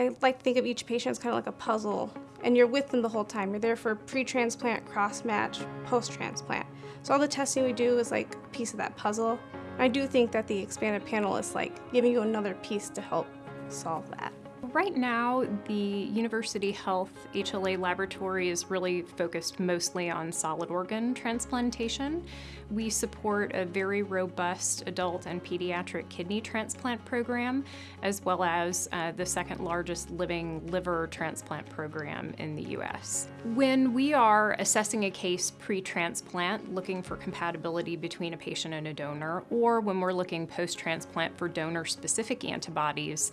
I like to think of each patient as kind of like a puzzle, and you're with them the whole time. You're there for pre-transplant, cross-match, post-transplant. So all the testing we do is like a piece of that puzzle. I do think that the expanded panel is like giving you another piece to help solve that. Right now, the University Health HLA laboratory is really focused mostly on solid organ transplantation. We support a very robust adult and pediatric kidney transplant program, as well as uh, the second largest living liver transplant program in the US. When we are assessing a case pre-transplant, looking for compatibility between a patient and a donor, or when we're looking post-transplant for donor-specific antibodies,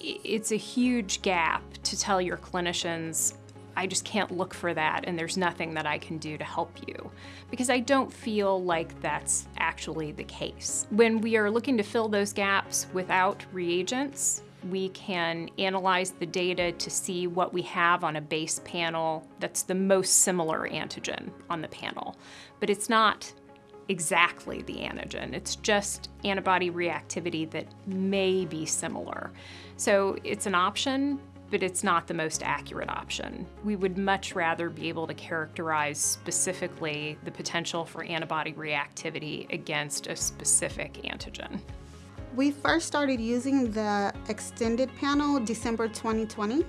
it's a huge gap to tell your clinicians, I just can't look for that and there's nothing that I can do to help you. Because I don't feel like that's actually the case. When we are looking to fill those gaps without reagents, we can analyze the data to see what we have on a base panel that's the most similar antigen on the panel. But it's not exactly the antigen. It's just antibody reactivity that may be similar. So it's an option, but it's not the most accurate option. We would much rather be able to characterize specifically the potential for antibody reactivity against a specific antigen. We first started using the extended panel December 2020.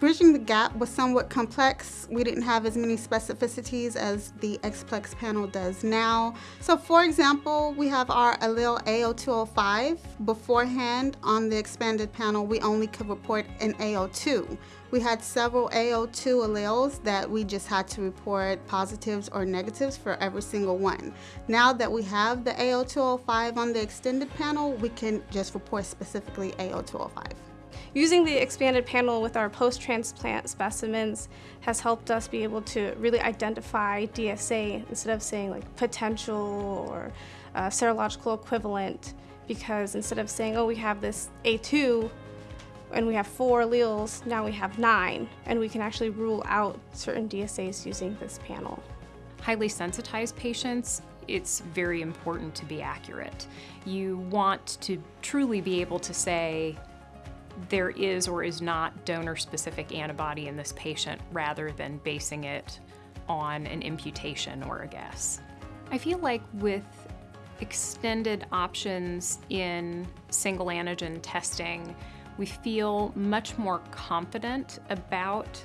Bridging the gap was somewhat complex. We didn't have as many specificities as the ExPlex panel does now. So for example, we have our allele A0205. Beforehand, on the expanded panel, we only could report an A02. We had several A02 alleles that we just had to report positives or negatives for every single one. Now that we have the A0205 on the extended panel, we can just report specifically A0205. Using the expanded panel with our post-transplant specimens has helped us be able to really identify DSA instead of saying like potential or uh, serological equivalent because instead of saying, oh, we have this A2 and we have four alleles, now we have nine, and we can actually rule out certain DSAs using this panel. Highly sensitized patients, it's very important to be accurate. You want to truly be able to say, there is or is not donor-specific antibody in this patient rather than basing it on an imputation or a guess. I feel like with extended options in single antigen testing, we feel much more confident about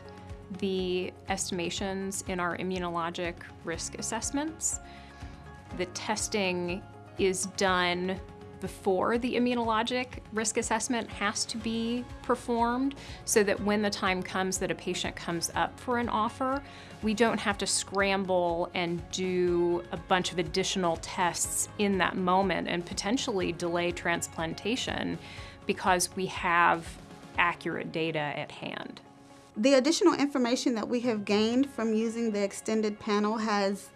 the estimations in our immunologic risk assessments. The testing is done before the immunologic risk assessment has to be performed so that when the time comes that a patient comes up for an offer, we don't have to scramble and do a bunch of additional tests in that moment and potentially delay transplantation because we have accurate data at hand. The additional information that we have gained from using the extended panel has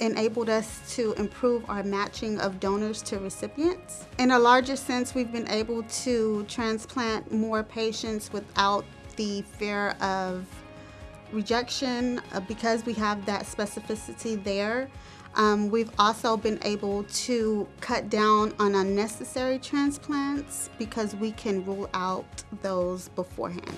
enabled us to improve our matching of donors to recipients. In a larger sense, we've been able to transplant more patients without the fear of rejection uh, because we have that specificity there. Um, we've also been able to cut down on unnecessary transplants because we can rule out those beforehand.